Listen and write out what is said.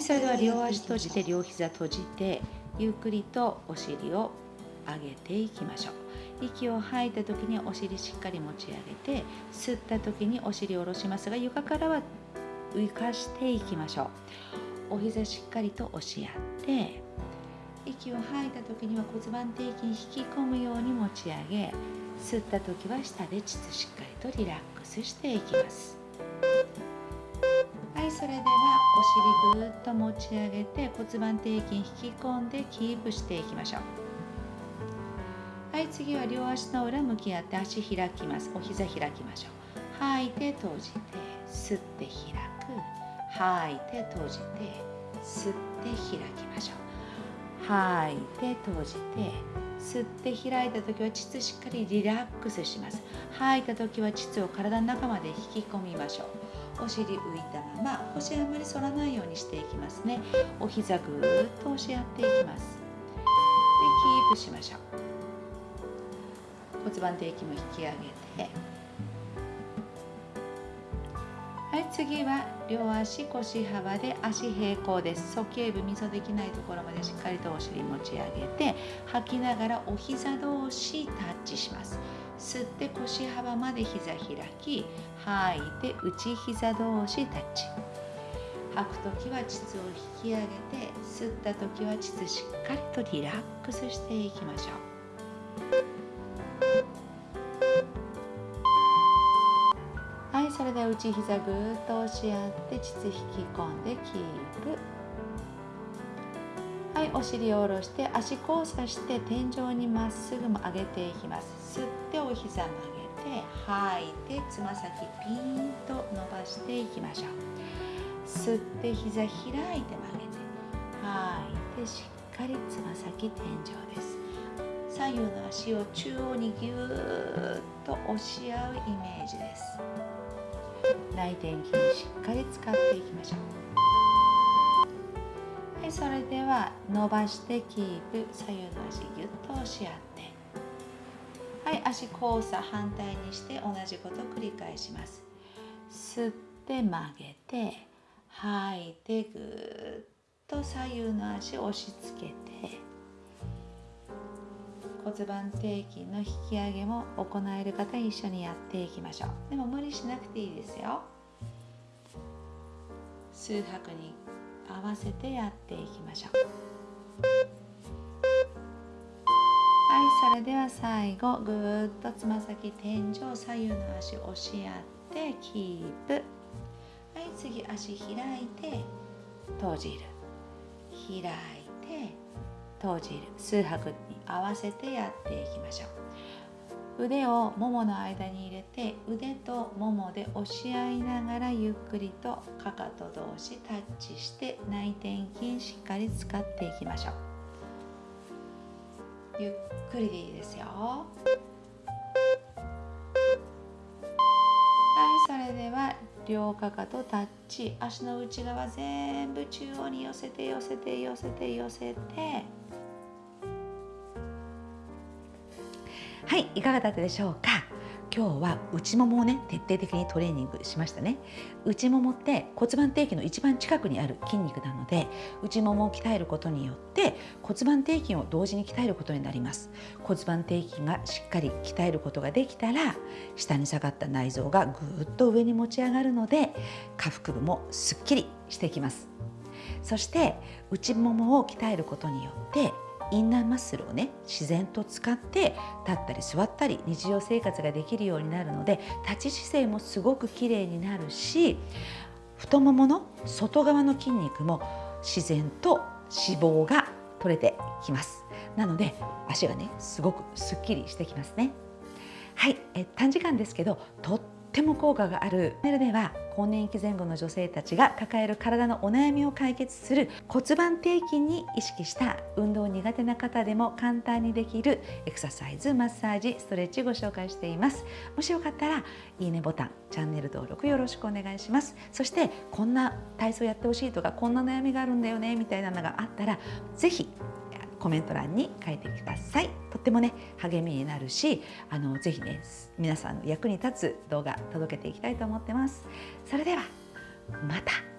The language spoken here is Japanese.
いそれでは両足閉じて両膝閉じてゆっくりとお尻を上げていきましょう。息を吐いた時にお尻しっかり持ち上げて吸った時にお尻を下ろしますが床からは浮かしていきましょう。お膝しっかりと押し合って息を吐いた時には骨盤底筋引き込むように持ち上げ吸った時は下で膣しっかりとリラックスしていきます。それではお尻ぐーっと持ち上げて骨盤底筋引き込んでキープしていきましょう。はい次は両足の裏向き合って足開きます。お膝開きましょう。吐いて閉じて吸って開く。吐いて閉じて吸って開きましょう。吐いて閉じて吸って開いた時は膣しっかりリラックスします。吐いた時は膣を体の中まで引き込みましょう。お尻浮いたまま腰あんまり反らないようにしていきますね。お膝ぐーっと押し合っていきます。でキープしましょう。骨盤底筋も引き上げて。はい次は両足腰幅で足平行です。鼠径部みそできないところまでしっかりとお尻持ち上げて吐きながらお膝同士タッチします。吸って腰幅まで膝開き吐いて内膝同士タッチ。吐く時は膣を引き上げて吸った時は膣しっかりとリラックスしていきましょう。はいそれで内膝ぐーっと押し合って膣引き込んでキープ。はい。お尻を下ろして足交差して天井にまっすぐも上げていきます吸ってお膝曲げて吐いてつま先ピーンと伸ばしていきましょう。吸って膝開いて曲げて吐いてしっかりつま先天井です左右の足を中央にぎゅーっと押し合う。イメージです内転筋しっかり使っていきましょう。いそれでは伸ばしてキープ左右の足ぎゅっと押し合って。はい足交差反対にして同じこと繰り返します。吸って曲げて吐いてぐーっと左右の足押し付けて骨盤底筋の引き上げも行える方一緒にやっていきましょう。でも無理しなくていいですよ。数拍に合わせてやっていきましょう。はいそれでは最後ぐーっとつま先天井左右の足押し合ってキープ。はい次足開いて閉じる。開いて閉じる。数拍に合わせてやっていきましょう。腕をももの間に入れて腕とももで押し合いながらゆっくりとかかと同士タッチして内転筋しっかり使っていきましょう。ゆっくりでいいですよ。はいそれでは両かかとタッチ。足の内側全部中央に寄せて寄せて寄せて寄せて。はいいかがだったでしょうか？今日は内ももをね徹底的にトレーニングしましたね。内ももって骨盤底筋の一番近くにある筋肉なので内ももを鍛えることによって骨盤底筋を同時に鍛えることになります。骨盤底筋がしっかり鍛えることができたら下に下がった内臓がぐーっと上に持ち上がるので下腹部もすっきりしてきます。そして内ももを鍛えることによってインナーマッスルをね自然と使って立ったり座ったり日常生活ができるようになるので立ち姿勢もすごく綺麗になるし太ももの外側の筋肉も自然と脂肪が取れてきます。なので足がねすごくすっきりしてきますね。はいえ短時間ですけどとっても効果がある。メールでは更年期前後の女性たちが抱える体のお悩みを解決する骨盤底筋に意識した運動苦手な方でも簡単にできるエクササイズマッサージストレッチご紹介しています。もしよかったらいいねボタンチャンネル登録よろしくお願いします。そしてこんな体操やってほしいとかこんな悩みがあるんだよねみたいなのがあったら是非コメント欄に書いてください。ってもね励みになるしあのぜひね皆さんの役に立つ動画届けていきたいと思ってます。それではまた。